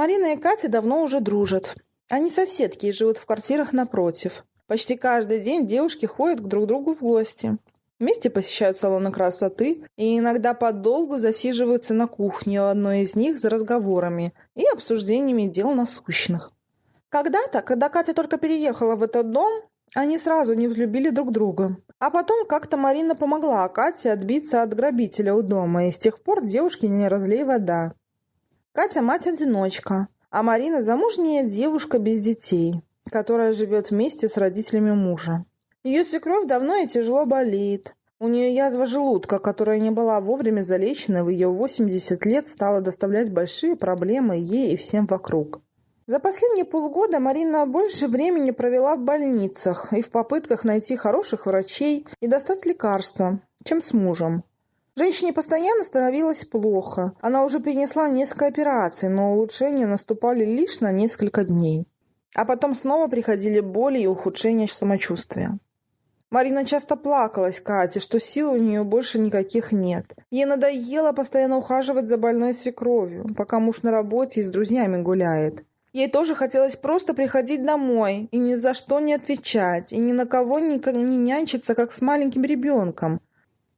Марина и Катя давно уже дружат. Они соседки и живут в квартирах напротив. Почти каждый день девушки ходят к друг другу в гости. Вместе посещают салоны красоты и иногда подолгу засиживаются на кухне у одной из них за разговорами и обсуждениями дел насущных. Когда-то, когда Катя только переехала в этот дом, они сразу не взлюбили друг друга. А потом как-то Марина помогла Кате отбиться от грабителя у дома, и с тех пор девушки не разлей вода. Катя мать-одиночка, а Марина замужняя девушка без детей, которая живет вместе с родителями мужа. Ее свекровь давно и тяжело болеет. У нее язва желудка, которая не была вовремя залечена в ее 80 лет, стала доставлять большие проблемы ей и всем вокруг. За последние полгода Марина больше времени провела в больницах и в попытках найти хороших врачей и достать лекарства, чем с мужем. Женщине постоянно становилось плохо. Она уже перенесла несколько операций, но улучшения наступали лишь на несколько дней. А потом снова приходили боли и ухудшение самочувствия. Марина часто плакалась Кате, что сил у нее больше никаких нет. Ей надоело постоянно ухаживать за больной свекровью, пока муж на работе и с друзьями гуляет. Ей тоже хотелось просто приходить домой и ни за что не отвечать, и ни на кого не, не нянчиться, как с маленьким ребенком.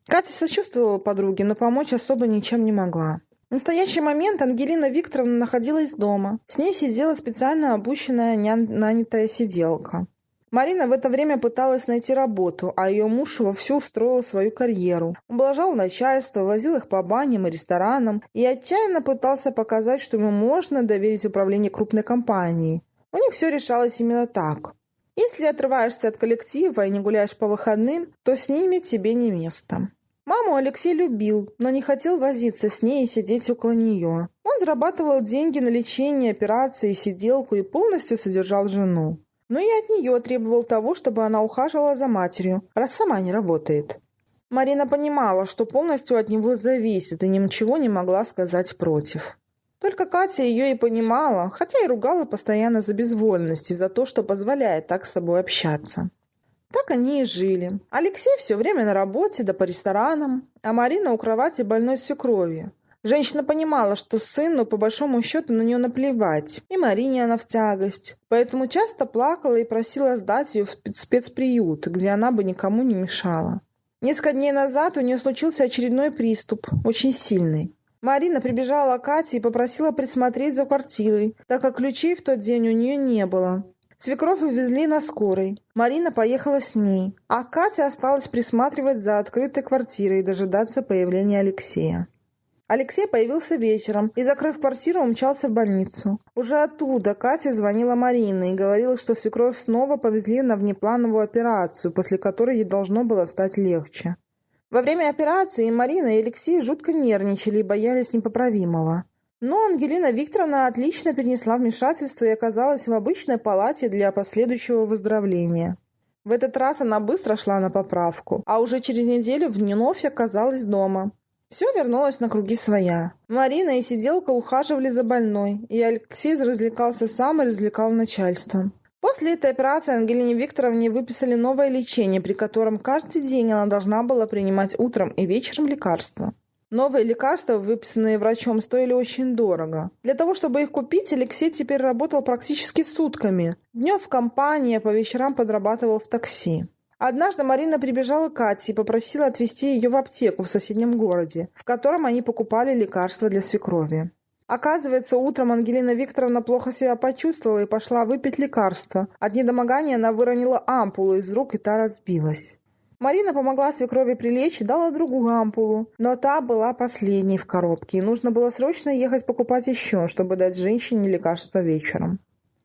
Катя сочувствовала подруге, но помочь особо ничем не могла. В настоящий момент Ангелина Викторовна находилась дома. С ней сидела специально обученная нанятая сиделка. Марина в это время пыталась найти работу, а ее муж вовсю устроил свою карьеру. Ублажал начальство, возил их по баням и ресторанам и отчаянно пытался показать, что ему можно доверить управление крупной компанией. У них все решалось именно так. Если отрываешься от коллектива и не гуляешь по выходным, то с ними тебе не место. Маму Алексей любил, но не хотел возиться с ней и сидеть около нее. Он зарабатывал деньги на лечение, операции, сиделку и полностью содержал жену. Но и от нее требовал того, чтобы она ухаживала за матерью, раз сама не работает. Марина понимала, что полностью от него зависит и ничего не могла сказать против. Только Катя ее и понимала, хотя и ругала постоянно за безвольность и за то, что позволяет так с собой общаться. Так они и жили. Алексей все время на работе, да по ресторанам, а Марина у кровати больной свекрови. Женщина понимала, что сыну, по большому счету, на нее наплевать, и Марине она в тягость. Поэтому часто плакала и просила сдать ее в спецприют, где она бы никому не мешала. Несколько дней назад у нее случился очередной приступ, очень сильный. Марина прибежала к Кате и попросила присмотреть за квартирой, так как ключей в тот день у нее не было. Свекровь увезли на скорой. Марина поехала с ней, а Катя осталась присматривать за открытой квартирой и дожидаться появления Алексея. Алексей появился вечером и, закрыв квартиру, умчался в больницу. Уже оттуда Катя звонила Марине и говорила, что свекровь снова повезли на внеплановую операцию, после которой ей должно было стать легче. Во время операции Марина и Алексей жутко нервничали и боялись непоправимого. Но Ангелина Викторовна отлично перенесла вмешательство и оказалась в обычной палате для последующего выздоровления. В этот раз она быстро шла на поправку, а уже через неделю вновь оказалась дома. Все вернулось на круги своя. Марина и сиделка ухаживали за больной, и Алексей развлекался сам и развлекал начальство. После этой операции Ангелине Викторовне выписали новое лечение, при котором каждый день она должна была принимать утром и вечером лекарства. Новые лекарства, выписанные врачом, стоили очень дорого. Для того, чтобы их купить, Алексей теперь работал практически сутками. Днем в компании, а по вечерам подрабатывал в такси. Однажды Марина прибежала к Кате и попросила отвезти ее в аптеку в соседнем городе, в котором они покупали лекарства для свекрови. Оказывается, утром Ангелина Викторовна плохо себя почувствовала и пошла выпить лекарство. От недомогания она выронила ампулу из рук, и та разбилась. Марина помогла свекрови прилечь и дала другую ампулу, но та была последней в коробке, и нужно было срочно ехать покупать еще, чтобы дать женщине лекарство вечером.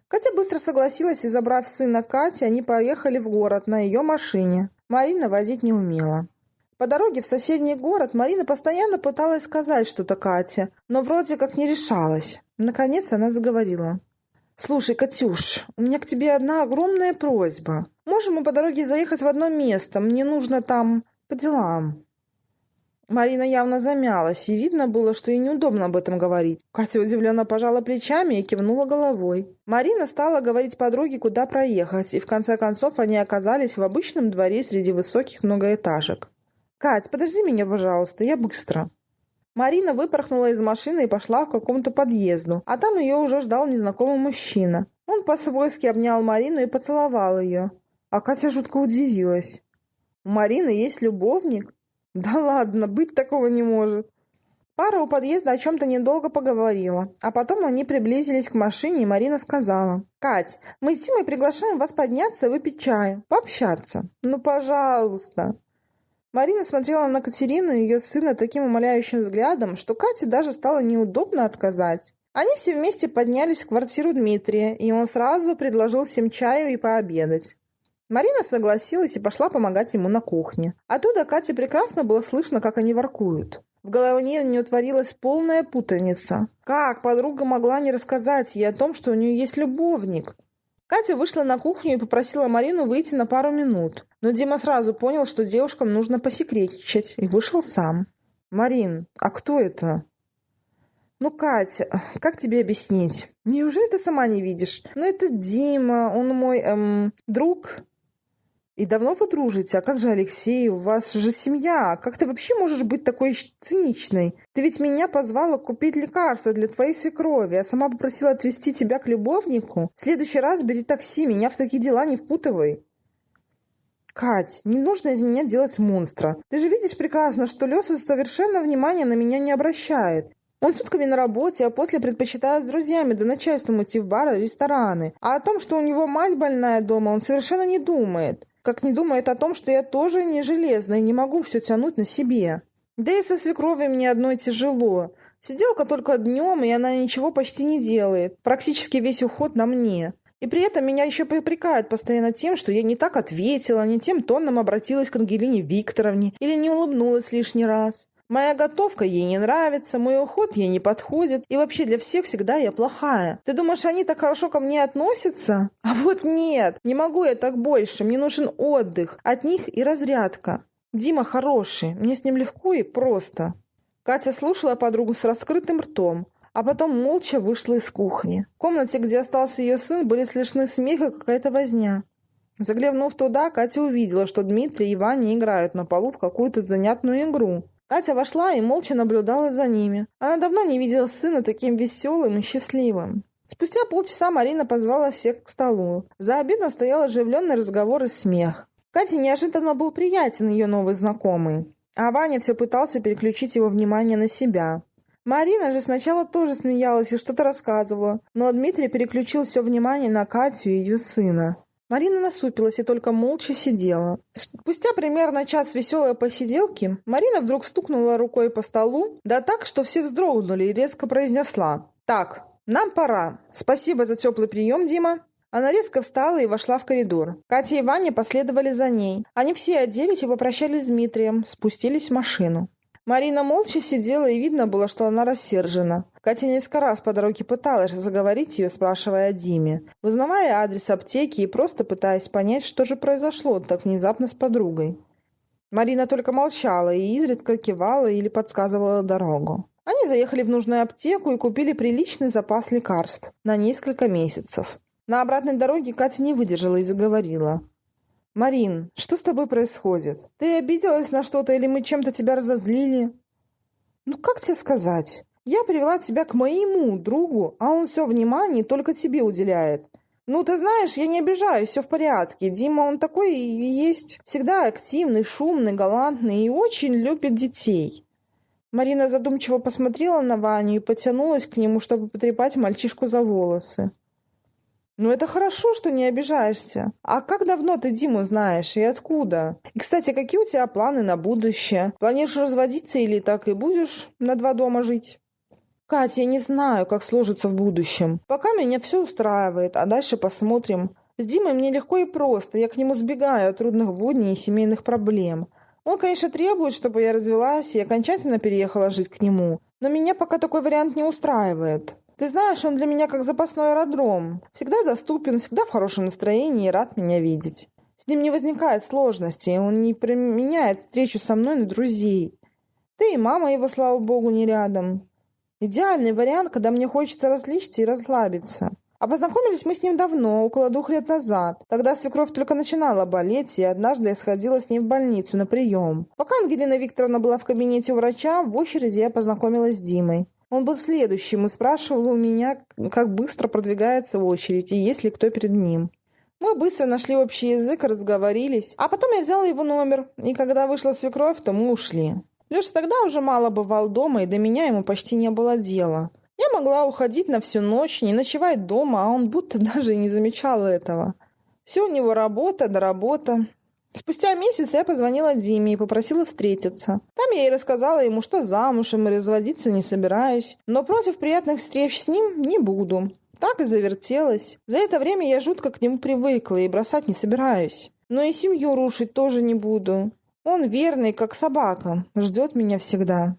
Катя быстро согласилась, и, забрав сына Кати, они поехали в город на ее машине. Марина водить не умела. По дороге в соседний город Марина постоянно пыталась сказать что-то Кате, но вроде как не решалась. Наконец она заговорила. «Слушай, Катюш, у меня к тебе одна огромная просьба. Можем мы по дороге заехать в одно место? Мне нужно там по делам». Марина явно замялась, и видно было, что ей неудобно об этом говорить. Катя удивленно пожала плечами и кивнула головой. Марина стала говорить подруге, куда проехать, и в конце концов они оказались в обычном дворе среди высоких многоэтажек. «Кать, подожди меня, пожалуйста, я быстро». Марина выпорхнула из машины и пошла к какому-то подъезду, а там ее уже ждал незнакомый мужчина. Он по-свойски обнял Марину и поцеловал ее. А Катя жутко удивилась. У Марины есть любовник? Да ладно, быть такого не может. Пара у подъезда о чем-то недолго поговорила, а потом они приблизились к машине, и Марина сказала. «Кать, мы с Димой приглашаем вас подняться и выпить чаю, пообщаться. Ну, пожалуйста». Марина смотрела на Катерину и ее сына таким умоляющим взглядом, что Кате даже стало неудобно отказать. Они все вместе поднялись в квартиру Дмитрия, и он сразу предложил всем чаю и пообедать. Марина согласилась и пошла помогать ему на кухне. Оттуда Кате прекрасно было слышно, как они воркуют. В голове у нее творилась полная путаница. Как подруга могла не рассказать ей о том, что у нее есть любовник? Катя вышла на кухню и попросила Марину выйти на пару минут. Но Дима сразу понял, что девушкам нужно посекретничать, и вышел сам. «Марин, а кто это?» «Ну, Катя, как тебе объяснить? Неужели ты сама не видишь? Ну, это Дима, он мой, эм, друг». «И давно вы дружите? А как же Алексей? У вас же семья. Как ты вообще можешь быть такой циничной? Ты ведь меня позвала купить лекарства для твоей свекрови, а сама попросила отвезти тебя к любовнику. В следующий раз бери такси, меня в такие дела не впутывай». «Кать, не нужно из меня делать монстра. Ты же видишь прекрасно, что Леса совершенно внимания на меня не обращает. Он сутками на работе, а после предпочитает с друзьями да начальством идти в бары, рестораны. А о том, что у него мать больная дома, он совершенно не думает. Как не думает о том, что я тоже не железная и не могу все тянуть на себе. Да и со свекровью мне одной тяжело. Сиделка только днем, и она ничего почти не делает. Практически весь уход на мне. И при этом меня еще попрекают постоянно тем, что я не так ответила, не тем тоном обратилась к Ангелине Викторовне или не улыбнулась лишний раз. Моя готовка ей не нравится, мой уход ей не подходит, и вообще для всех всегда я плохая. Ты думаешь, они так хорошо ко мне относятся? А вот нет, не могу я так больше, мне нужен отдых, от них и разрядка. Дима хороший, мне с ним легко и просто. Катя слушала подругу с раскрытым ртом, а потом молча вышла из кухни. В комнате, где остался ее сын, были слышны смех и какая-то возня. Заглянув туда, Катя увидела, что Дмитрий и Ваня играют на полу в какую-то занятную игру. Катя вошла и молча наблюдала за ними. Она давно не видела сына таким веселым и счастливым. Спустя полчаса Марина позвала всех к столу. За обедом стоял оживленный разговор и смех. Кате неожиданно был приятен ее новый знакомый. А Ваня все пытался переключить его внимание на себя. Марина же сначала тоже смеялась и что-то рассказывала, но Дмитрий переключил все внимание на Катю и ее сына. Марина насупилась и только молча сидела. Спустя примерно час веселой посиделки Марина вдруг стукнула рукой по столу, да так, что все вздрогнули и резко произнесла. «Так, нам пора. Спасибо за теплый прием, Дима». Она резко встала и вошла в коридор. Катя и Ваня последовали за ней. Они все оделись и попрощались с Дмитрием, спустились в машину. Марина молча сидела, и видно было, что она рассержена. Катя несколько раз по дороге пыталась заговорить ее, спрашивая о Диме, узнавая адрес аптеки и просто пытаясь понять, что же произошло так внезапно с подругой. Марина только молчала и изредка кивала или подсказывала дорогу. Они заехали в нужную аптеку и купили приличный запас лекарств на несколько месяцев. На обратной дороге Катя не выдержала и заговорила. «Марин, что с тобой происходит? Ты обиделась на что-то или мы чем-то тебя разозлили?» «Ну, как тебе сказать? Я привела тебя к моему другу, а он все внимание только тебе уделяет. Ну, ты знаешь, я не обижаюсь, все в порядке. Дима, он такой и есть. Всегда активный, шумный, галантный и очень любит детей». Марина задумчиво посмотрела на Ваню и потянулась к нему, чтобы потрепать мальчишку за волосы. Ну, это хорошо, что не обижаешься. А как давно ты Диму знаешь и откуда? И, кстати, какие у тебя планы на будущее? Планируешь разводиться или так и будешь на два дома жить? Катя, я не знаю, как сложится в будущем. Пока меня все устраивает, а дальше посмотрим. С Димой мне легко и просто. Я к нему сбегаю от трудных будней и семейных проблем. Он, конечно, требует, чтобы я развелась и окончательно переехала жить к нему. Но меня пока такой вариант не устраивает. Ты знаешь, он для меня как запасной аэродром. Всегда доступен, всегда в хорошем настроении и рад меня видеть. С ним не возникает сложностей, он не применяет встречу со мной на друзей. Ты и мама его, слава богу, не рядом. Идеальный вариант, когда мне хочется развлечься и расслабиться. А познакомились мы с ним давно, около двух лет назад. Тогда свекровь только начинала болеть, и однажды я сходила с ней в больницу на прием. Пока Ангелина Викторовна была в кабинете у врача, в очереди я познакомилась с Димой. Он был следующим и спрашивал у меня, как быстро продвигается очередь и есть ли кто перед ним. Мы быстро нашли общий язык разговорились, а потом я взяла его номер, и когда вышла свекровь, то мы ушли. Леша тогда уже мало бывал дома, и до меня ему почти не было дела. Я могла уходить на всю ночь, не ночевать дома, а он будто даже и не замечал этого. Все у него работа да работа. Спустя месяц я позвонила Диме и попросила встретиться. Там я и рассказала ему, что замужем и разводиться не собираюсь, но против приятных встреч с ним не буду. Так и завертелась. За это время я жутко к нему привыкла и бросать не собираюсь. Но и семью рушить тоже не буду. Он верный, как собака, ждет меня всегда.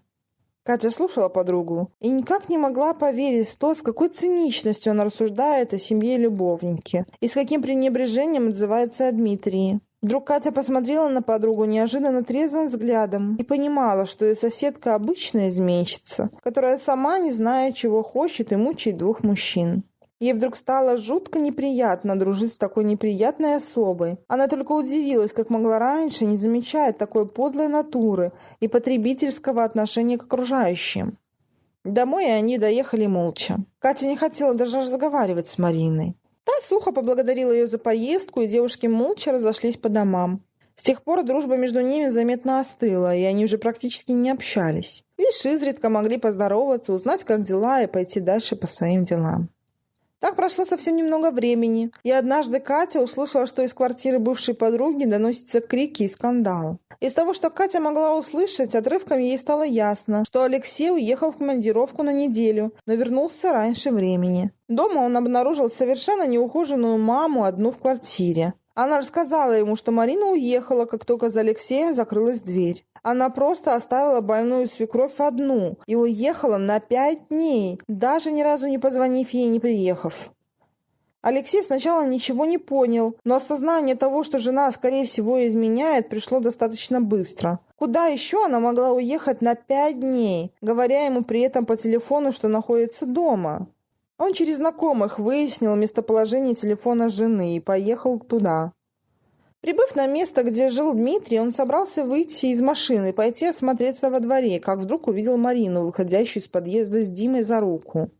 Катя слушала подругу и никак не могла поверить в то, с какой циничностью она рассуждает о семье любовники и с каким пренебрежением отзывается о Дмитрии. Вдруг Катя посмотрела на подругу неожиданно трезвым взглядом и понимала, что ее соседка обычная изменщица, которая сама не зная, чего хочет и мучает двух мужчин. Ей вдруг стало жутко неприятно дружить с такой неприятной особой. Она только удивилась, как могла раньше не замечать такой подлой натуры и потребительского отношения к окружающим. Домой они доехали молча. Катя не хотела даже разговаривать с Мариной. Та сухо поблагодарила ее за поездку, и девушки молча разошлись по домам. С тех пор дружба между ними заметно остыла, и они уже практически не общались. Лишь изредка могли поздороваться, узнать, как дела, и пойти дальше по своим делам. Так прошло совсем немного времени, и однажды Катя услышала, что из квартиры бывшей подруги доносятся крики и скандал. Из того, что Катя могла услышать, отрывком ей стало ясно, что Алексей уехал в командировку на неделю, но вернулся раньше времени. Дома он обнаружил совершенно неухоженную маму одну в квартире. Она рассказала ему, что Марина уехала, как только за Алексеем закрылась дверь. Она просто оставила больную свекровь одну и уехала на пять дней, даже ни разу не позвонив ей, не приехав. Алексей сначала ничего не понял, но осознание того, что жена, скорее всего, изменяет, пришло достаточно быстро. Куда еще она могла уехать на пять дней, говоря ему при этом по телефону, что находится дома? Он через знакомых выяснил местоположение телефона жены и поехал туда. Прибыв на место, где жил Дмитрий, он собрался выйти из машины и пойти осмотреться во дворе, как вдруг увидел Марину, выходящую из подъезда с Димой за руку.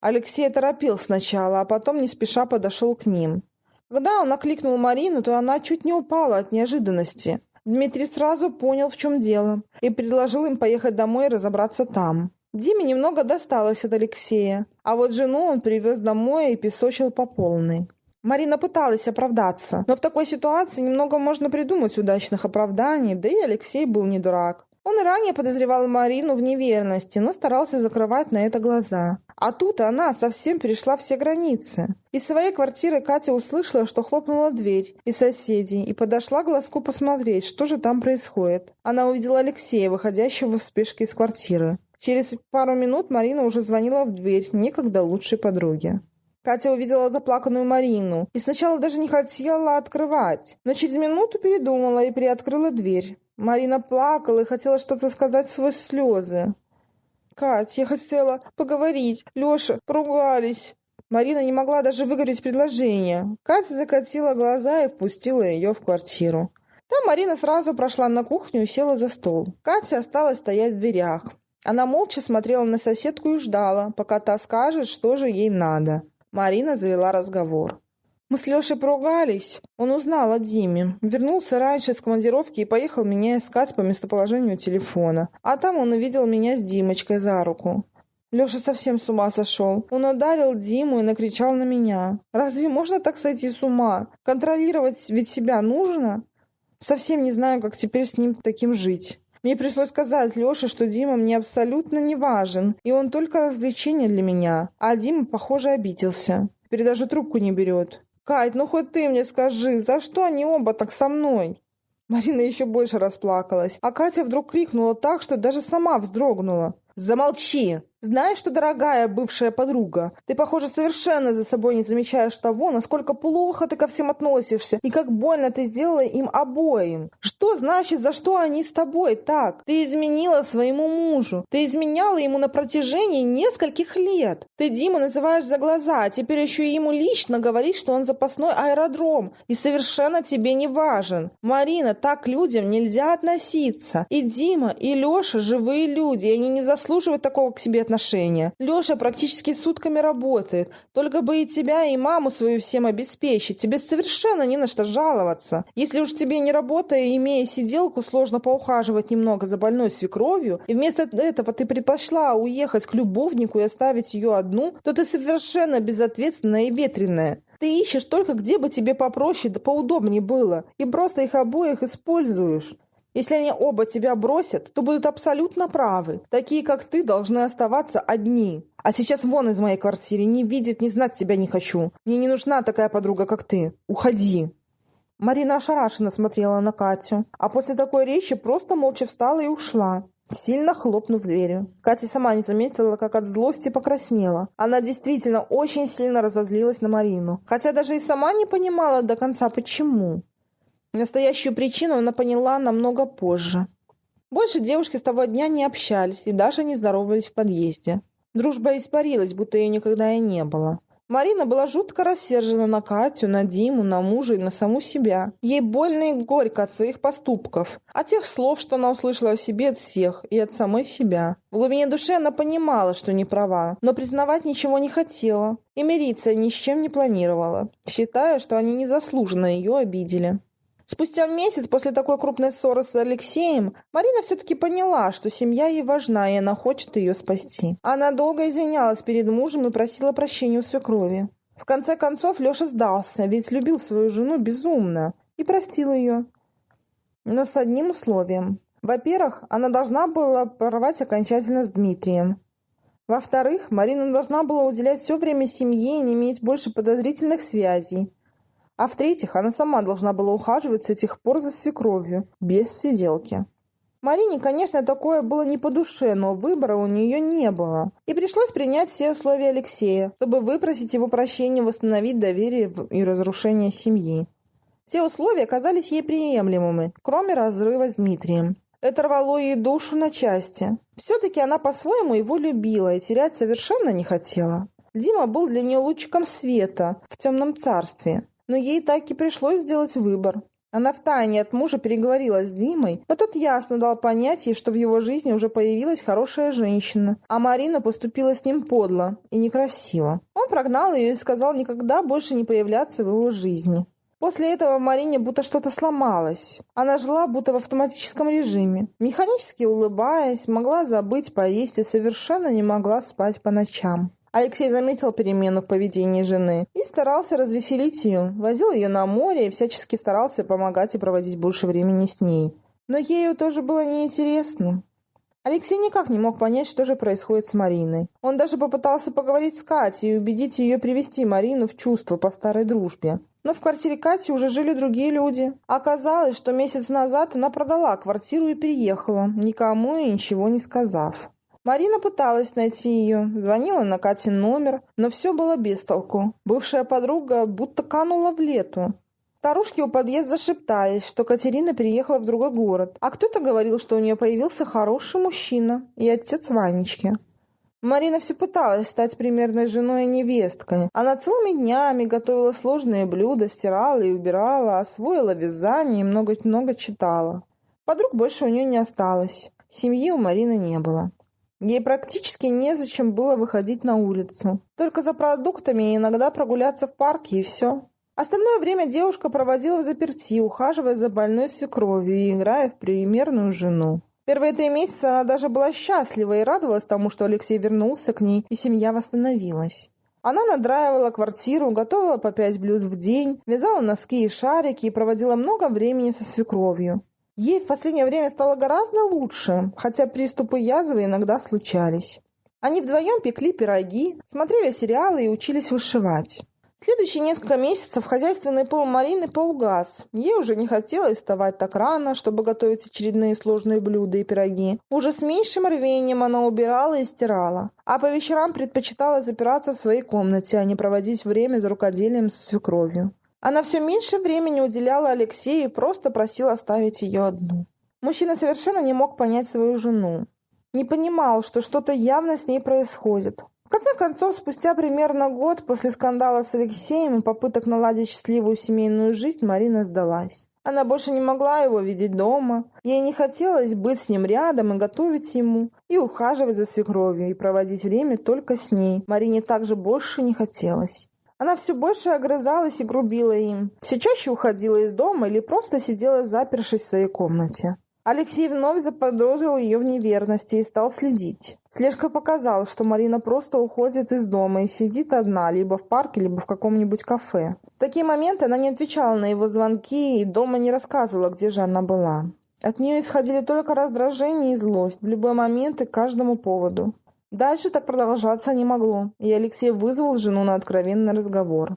Алексей торопил сначала, а потом не спеша подошел к ним. Когда он окликнул Марину, то она чуть не упала от неожиданности. Дмитрий сразу понял, в чем дело, и предложил им поехать домой и разобраться там. Диме немного досталось от Алексея, а вот жену он привез домой и песочил по полной. Марина пыталась оправдаться, но в такой ситуации немного можно придумать удачных оправданий, да и Алексей был не дурак. Он и ранее подозревал Марину в неверности, но старался закрывать на это глаза. А тут она совсем перешла все границы. Из своей квартиры Катя услышала, что хлопнула дверь из соседей и подошла к глазку посмотреть, что же там происходит. Она увидела Алексея, выходящего в спешке из квартиры. Через пару минут Марина уже звонила в дверь некогда лучшей подруге. Катя увидела заплаканную Марину и сначала даже не хотела открывать, но через минуту передумала и приоткрыла дверь. Марина плакала и хотела что-то сказать сквозь слезы. «Кать, я хотела поговорить. Леша, поругались». Марина не могла даже выговорить предложение. Катя закатила глаза и впустила ее в квартиру. Там Марина сразу прошла на кухню и села за стол. Катя осталась стоять в дверях. Она молча смотрела на соседку и ждала, пока та скажет, что же ей надо. Марина завела разговор. Мы с Лешей поругались. Он узнал о Диме. Вернулся раньше с командировки и поехал меня искать по местоположению телефона. А там он увидел меня с Димочкой за руку. Леша совсем с ума сошел. Он ударил Диму и накричал на меня. Разве можно так сойти с ума? Контролировать ведь себя нужно? Совсем не знаю, как теперь с ним таким жить. Мне пришлось сказать Леше, что Дима мне абсолютно не важен, и он только развлечение для меня. А Дима, похоже, обиделся. Теперь даже трубку не берет. «Кать, ну хоть ты мне скажи, за что они оба так со мной?» Марина еще больше расплакалась, а Катя вдруг крикнула так, что даже сама вздрогнула. Замолчи! Знаешь что, дорогая бывшая подруга, ты, похоже, совершенно за собой не замечаешь того, насколько плохо ты ко всем относишься и как больно ты сделала им обоим. Что значит, за что они с тобой так? Ты изменила своему мужу. Ты изменяла ему на протяжении нескольких лет. Ты Диму называешь за глаза, а теперь еще и ему лично говоришь, что он запасной аэродром и совершенно тебе не важен. Марина, так к людям нельзя относиться. И Дима, и Леша живые люди, и они не заслуживают такого к себе отношения. Леша практически сутками работает. Только бы и тебя, и маму свою всем обеспечить. Тебе совершенно не на что жаловаться. Если уж тебе не работая, имея сиделку, сложно поухаживать немного за больной свекровью, и вместо этого ты предпочла уехать к любовнику и оставить ее одну, то ты совершенно безответственная и ветреная. Ты ищешь только, где бы тебе попроще да поудобнее было, и просто их обоих используешь. Если они оба тебя бросят, то будут абсолютно правы. Такие, как ты, должны оставаться одни. А сейчас вон из моей квартиры. Не видеть, не знать тебя не хочу. Мне не нужна такая подруга, как ты. Уходи. Марина ошарашенно смотрела на Катю, а после такой речи просто молча встала и ушла сильно хлопнув дверью. Катя сама не заметила, как от злости покраснела. Она действительно очень сильно разозлилась на Марину, хотя даже и сама не понимала до конца, почему. Настоящую причину она поняла намного позже. Больше девушки с того дня не общались и даже не здоровались в подъезде. Дружба испарилась, будто ее никогда и не было. Марина была жутко рассержена на Катю, на Диму, на мужа и на саму себя. Ей больно и горько от своих поступков, от тех слов, что она услышала о себе от всех и от самой себя. В глубине души она понимала, что не права, но признавать ничего не хотела и мириться ни с чем не планировала, считая, что они незаслуженно ее обидели. Спустя месяц после такой крупной ссоры с Алексеем Марина все-таки поняла, что семья ей важна, и она хочет ее спасти. Она долго извинялась перед мужем и просила прощения у свекрови. В конце концов Леша сдался, ведь любил свою жену безумно и простил ее. Но с одним условием. Во-первых, она должна была порвать окончательно с Дмитрием. Во-вторых, Марина должна была уделять все время семье и не иметь больше подозрительных связей. А в-третьих, она сама должна была ухаживать с этих пор за свекровью, без сиделки. Марине, конечно, такое было не по душе, но выбора у нее не было. И пришлось принять все условия Алексея, чтобы выпросить его прощения, восстановить доверие и разрушение семьи. Все условия казались ей приемлемыми, кроме разрыва с Дмитрием. Это рвало ей душу на части. Все-таки она по-своему его любила и терять совершенно не хотела. Дима был для нее лучиком света в темном царстве. Но ей так и пришлось сделать выбор. Она втайне от мужа переговорила с Димой, но тот ясно дал понять ей, что в его жизни уже появилась хорошая женщина, а Марина поступила с ним подло и некрасиво. Он прогнал ее и сказал никогда больше не появляться в его жизни. После этого в Марине будто что-то сломалось. Она жила будто в автоматическом режиме. Механически улыбаясь, могла забыть поесть и совершенно не могла спать по ночам. Алексей заметил перемену в поведении жены и старался развеселить ее, возил ее на море и всячески старался помогать и проводить больше времени с ней. Но ею тоже было неинтересно. Алексей никак не мог понять, что же происходит с Мариной. Он даже попытался поговорить с Катей и убедить ее привести Марину в чувство по старой дружбе. Но в квартире Кати уже жили другие люди. Оказалось, что месяц назад она продала квартиру и переехала, никому и ничего не сказав. Марина пыталась найти ее, звонила на Катин номер, но все было без толку. Бывшая подруга будто канула в лету. Старушки у подъезда шептались, что Катерина переехала в другой город, а кто-то говорил, что у нее появился хороший мужчина и отец Ванечки. Марина все пыталась стать примерной женой и невесткой. Она целыми днями готовила сложные блюда, стирала и убирала, освоила вязание и много-много читала. Подруг больше у нее не осталось. Семьи у Марины не было. Ей практически незачем было выходить на улицу. Только за продуктами и иногда прогуляться в парке и все. Остальное время девушка проводила в заперти, ухаживая за больной свекровью и играя в примерную жену. Первые три месяца она даже была счастлива и радовалась тому, что Алексей вернулся к ней, и семья восстановилась. Она надраивала квартиру, готовила по пять блюд в день, вязала носки и шарики и проводила много времени со свекровью. Ей в последнее время стало гораздо лучше, хотя приступы язвы иногда случались. Они вдвоем пекли пироги, смотрели сериалы и учились вышивать. Следующие несколько месяцев хозяйственный пол Марины поугас. Ей уже не хотелось вставать так рано, чтобы готовить очередные сложные блюда и пироги. Уже с меньшим рвением она убирала и стирала. А по вечерам предпочитала запираться в своей комнате, а не проводить время за рукоделием со свекровью. Она все меньше времени уделяла Алексею и просто просила оставить ее одну. Мужчина совершенно не мог понять свою жену. Не понимал, что что-то явно с ней происходит. В конце концов, спустя примерно год после скандала с Алексеем и попыток наладить счастливую семейную жизнь, Марина сдалась. Она больше не могла его видеть дома. Ей не хотелось быть с ним рядом и готовить ему, и ухаживать за свекровью, и проводить время только с ней. Марине также больше не хотелось. Она все больше огрызалась и грубила им. Все чаще уходила из дома или просто сидела запершись в своей комнате. Алексей вновь заподозрил ее в неверности и стал следить. Слежка показала, что Марина просто уходит из дома и сидит одна, либо в парке, либо в каком-нибудь кафе. В такие моменты она не отвечала на его звонки и дома не рассказывала, где же она была. От нее исходили только раздражение и злость в любой момент и к каждому поводу. Дальше так продолжаться не могло, и Алексей вызвал жену на откровенный разговор.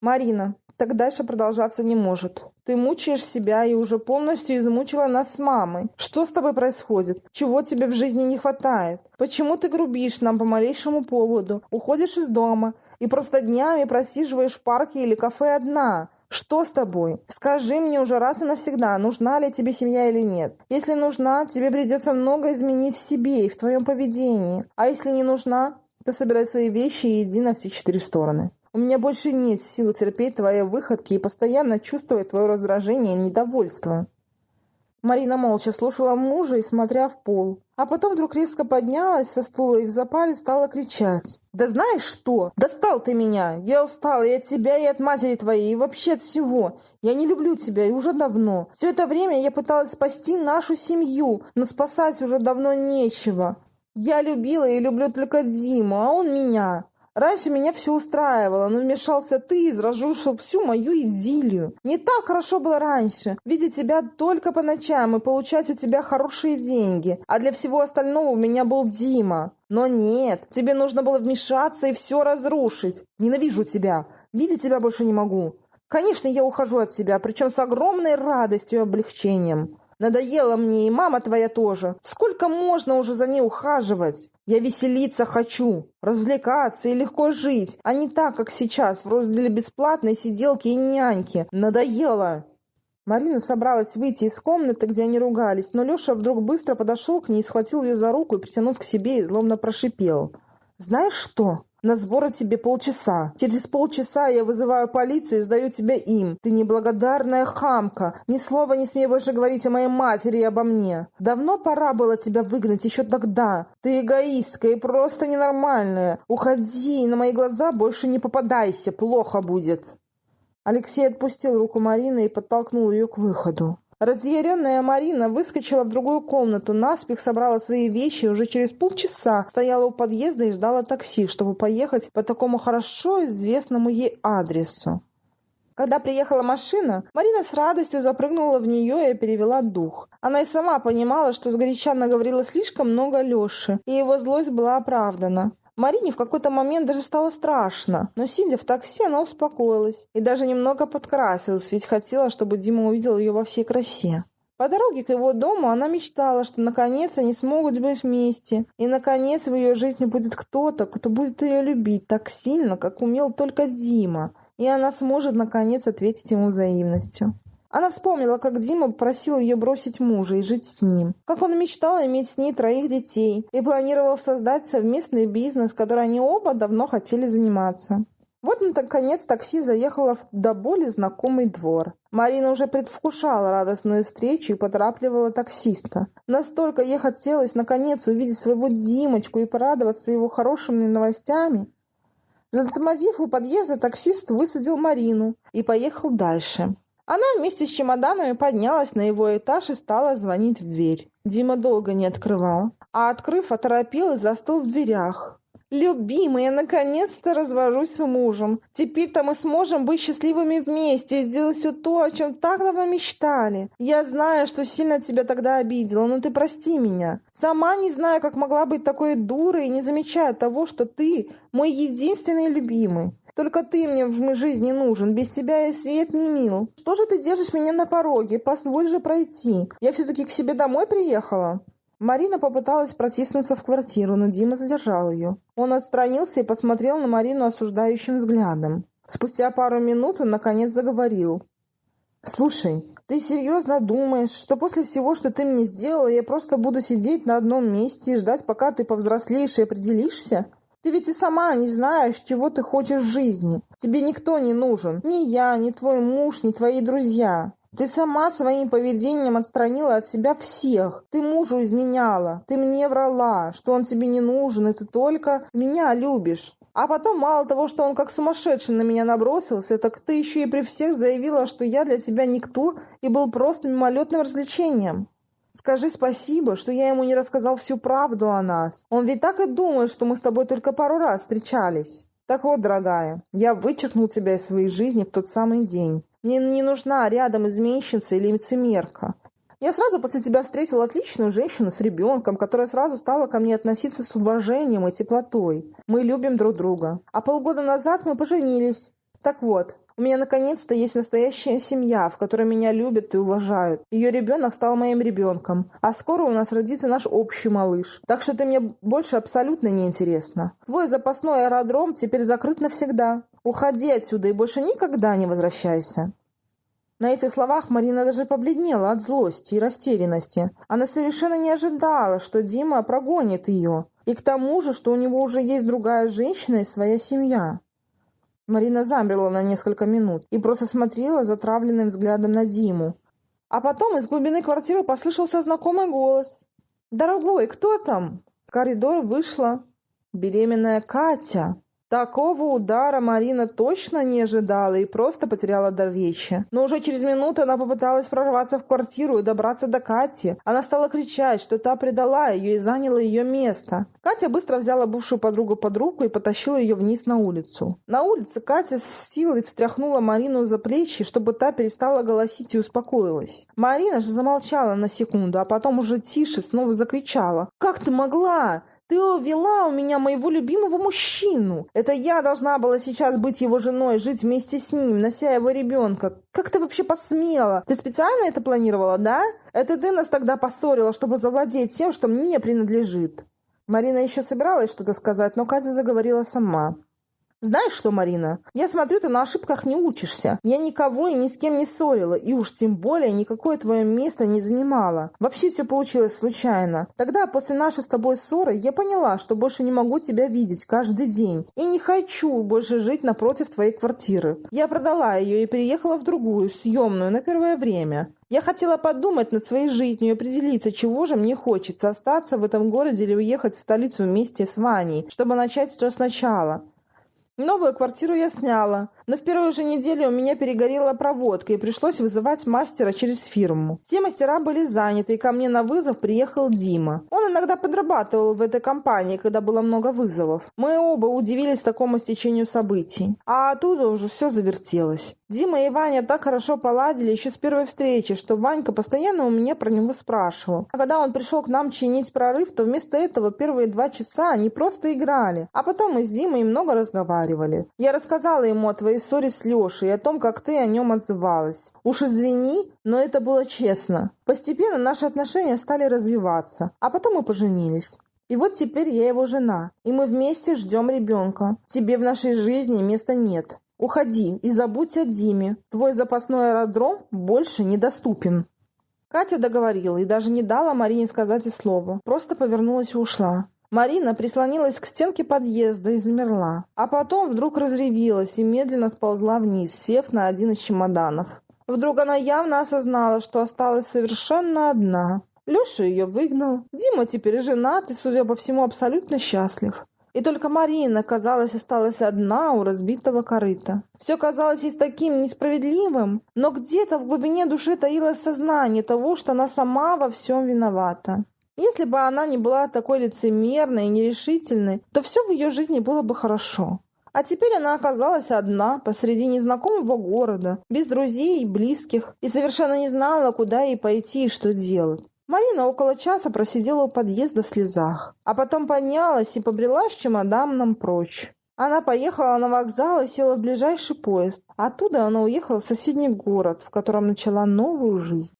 «Марина, так дальше продолжаться не может. Ты мучаешь себя и уже полностью измучила нас с мамой. Что с тобой происходит? Чего тебе в жизни не хватает? Почему ты грубишь нам по малейшему поводу, уходишь из дома и просто днями просиживаешь в парке или кафе одна? Что с тобой? Скажи мне уже раз и навсегда, нужна ли тебе семья или нет. Если нужна, тебе придется много изменить в себе и в твоем поведении. А если не нужна, то собирай свои вещи и иди на все четыре стороны. У меня больше нет сил терпеть твои выходки и постоянно чувствовать твое раздражение и недовольство». Марина молча слушала мужа и смотря в пол. А потом вдруг резко поднялась со стула и в запале стала кричать. «Да знаешь что? Достал ты меня! Я устала и от тебя, и от матери твоей, и вообще от всего. Я не люблю тебя, и уже давно. Все это время я пыталась спасти нашу семью, но спасать уже давно нечего. Я любила и люблю только Диму, а он меня. Раньше меня все устраивало, но вмешался ты и разрушил всю мою идиллию. Не так хорошо было раньше, видеть тебя только по ночам и получать от тебя хорошие деньги. А для всего остального у меня был Дима. Но нет, тебе нужно было вмешаться и все разрушить. Ненавижу тебя. Видеть тебя больше не могу. Конечно, я ухожу от тебя, причем с огромной радостью и облегчением. Надоела мне и мама твоя тоже. Сколько можно уже за ней ухаживать? Я веселиться хочу, развлекаться и легко жить, а не так, как сейчас, в розделе бесплатной сиделки и няньки. Надоело!» Марина собралась выйти из комнаты, где они ругались, но Леша вдруг быстро подошел к ней, схватил ее за руку и, притянув к себе, злобно прошипел. «Знаешь что? На сборы тебе полчаса. Через полчаса я вызываю полицию и сдаю тебя им. Ты неблагодарная хамка. Ни слова не смей больше говорить о моей матери и обо мне. Давно пора было тебя выгнать еще тогда. Ты эгоистка и просто ненормальная. Уходи, на мои глаза больше не попадайся. Плохо будет. Алексей отпустил руку Марины и подтолкнул ее к выходу. Разъяренная Марина выскочила в другую комнату, наспех собрала свои вещи и уже через полчаса стояла у подъезда и ждала такси, чтобы поехать по такому хорошо известному ей адресу. Когда приехала машина, Марина с радостью запрыгнула в нее и перевела дух. Она и сама понимала, что сгоряча наговорила слишком много Леши, и его злость была оправдана. Марине в какой-то момент даже стало страшно, но сидя в такси, она успокоилась и даже немного подкрасилась, ведь хотела, чтобы Дима увидел ее во всей красе. По дороге к его дому она мечтала, что наконец они смогут быть вместе, и наконец в ее жизни будет кто-то, кто будет ее любить так сильно, как умел только Дима, и она сможет наконец ответить ему взаимностью. Она вспомнила, как Дима просил ее бросить мужа и жить с ним. Как он мечтал иметь с ней троих детей и планировал создать совместный бизнес, который они оба давно хотели заниматься. Вот, наконец, такси заехало в до боли знакомый двор. Марина уже предвкушала радостную встречу и поторапливала таксиста. Настолько ей хотелось, наконец, увидеть своего Димочку и порадоваться его хорошими новостями. Затормозив у подъезда, таксист высадил Марину и поехал дальше. Она вместе с чемоданами поднялась на его этаж и стала звонить в дверь. Дима долго не открывал, а открыв, оторопел и застыл в дверях. «Любимый, я наконец-то развожусь с мужем. Теперь-то мы сможем быть счастливыми вместе и сделать все то, о чем так давно мечтали. Я знаю, что сильно тебя тогда обидела, но ты прости меня. Сама не знаю, как могла быть такой дурой и не замечая того, что ты мой единственный любимый. Только ты мне в жизни нужен, без тебя я свет не мил. Что же ты держишь меня на пороге? Позволь же пройти. Я все-таки к себе домой приехала». Марина попыталась протиснуться в квартиру, но Дима задержал ее. Он отстранился и посмотрел на Марину осуждающим взглядом. Спустя пару минут он наконец заговорил. «Слушай, ты серьезно думаешь, что после всего, что ты мне сделала, я просто буду сидеть на одном месте и ждать, пока ты повзрослеешь и определишься? Ты ведь и сама не знаешь, чего ты хочешь в жизни. Тебе никто не нужен. Ни я, ни твой муж, ни твои друзья. Ты сама своим поведением отстранила от себя всех. Ты мужу изменяла. Ты мне врала, что он тебе не нужен, и ты только меня любишь. А потом, мало того, что он как сумасшедший на меня набросился, так ты еще и при всех заявила, что я для тебя никто и был просто мимолетным развлечением. Скажи спасибо, что я ему не рассказал всю правду о нас. Он ведь так и думает, что мы с тобой только пару раз встречались. Так вот, дорогая, я вычеркнул тебя из своей жизни в тот самый день. Мне не нужна рядом изменщица или лицемерка. Я сразу после тебя встретила отличную женщину с ребенком, которая сразу стала ко мне относиться с уважением и теплотой. Мы любим друг друга. А полгода назад мы поженились. Так вот, у меня наконец-то есть настоящая семья, в которой меня любят и уважают. Ее ребенок стал моим ребенком. А скоро у нас родится наш общий малыш. Так что ты мне больше абсолютно не интересна. Твой запасной аэродром теперь закрыт навсегда. Уходи отсюда и больше никогда не возвращайся». На этих словах Марина даже побледнела от злости и растерянности. Она совершенно не ожидала, что Дима прогонит ее. И к тому же, что у него уже есть другая женщина и своя семья. Марина замерла на несколько минут и просто смотрела затравленным взглядом на Диму. А потом из глубины квартиры послышался знакомый голос. «Дорогой, кто там?» В коридор вышла беременная Катя. Такого удара Марина точно не ожидала и просто потеряла дар речи. Но уже через минуту она попыталась прорваться в квартиру и добраться до Кати. Она стала кричать, что та предала ее и заняла ее место. Катя быстро взяла бывшую подругу под руку и потащила ее вниз на улицу. На улице Катя с силой встряхнула Марину за плечи, чтобы та перестала голосить и успокоилась. Марина же замолчала на секунду, а потом уже тише снова закричала. «Как ты могла? Ты увела у меня моего любимого мужчину. Это я должна была сейчас быть его женой, жить вместе с ним, нося его ребенка. Как ты вообще посмела? Ты специально это планировала, да? Это ты нас тогда поссорила, чтобы завладеть тем, что мне принадлежит». Марина еще собиралась что-то сказать, но Катя заговорила сама. Знаешь что, Марина, я смотрю, ты на ошибках не учишься. Я никого и ни с кем не ссорила, и уж тем более никакое твое место не занимала. Вообще все получилось случайно. Тогда, после нашей с тобой ссоры, я поняла, что больше не могу тебя видеть каждый день. И не хочу больше жить напротив твоей квартиры. Я продала ее и переехала в другую, съемную, на первое время. Я хотела подумать над своей жизнью и определиться, чего же мне хочется, остаться в этом городе или уехать в столицу вместе с Ваней, чтобы начать все сначала. Новую квартиру я сняла, но в первую же неделю у меня перегорела проводка и пришлось вызывать мастера через фирму. Все мастера были заняты, и ко мне на вызов приехал Дима. Он иногда подрабатывал в этой компании, когда было много вызовов. Мы оба удивились такому стечению событий. А оттуда уже все завертелось. Дима и Ваня так хорошо поладили еще с первой встречи, что Ванька постоянно у меня про него спрашивал. А когда он пришел к нам чинить прорыв, то вместо этого первые два часа они просто играли. А потом мы с Димой много разговаривали. Я рассказала ему о твоей ссоре с Лешей и о том, как ты о нем отзывалась. Уж извини, но это было честно. Постепенно наши отношения стали развиваться, а потом мы поженились. И вот теперь я его жена, и мы вместе ждем ребенка. Тебе в нашей жизни места нет. Уходи и забудь о Диме. Твой запасной аэродром больше недоступен». Катя договорила и даже не дала Марине сказать и слова. Просто повернулась и ушла. Марина прислонилась к стенке подъезда и замерла. А потом вдруг разревелась и медленно сползла вниз, сев на один из чемоданов. Вдруг она явно осознала, что осталась совершенно одна. Леша ее выгнал. Дима теперь женат и, судя по всему, абсолютно счастлив. И только Марина, казалось, осталась одна у разбитого корыта. Все казалось ей таким несправедливым, но где-то в глубине души таилось сознание того, что она сама во всем виновата. Если бы она не была такой лицемерной и нерешительной, то все в ее жизни было бы хорошо. А теперь она оказалась одна посреди незнакомого города, без друзей и близких, и совершенно не знала, куда ей пойти и что делать. Марина около часа просидела у подъезда в слезах, а потом поднялась и побрела с чемоданом прочь. Она поехала на вокзал и села в ближайший поезд. Оттуда она уехала в соседний город, в котором начала новую жизнь.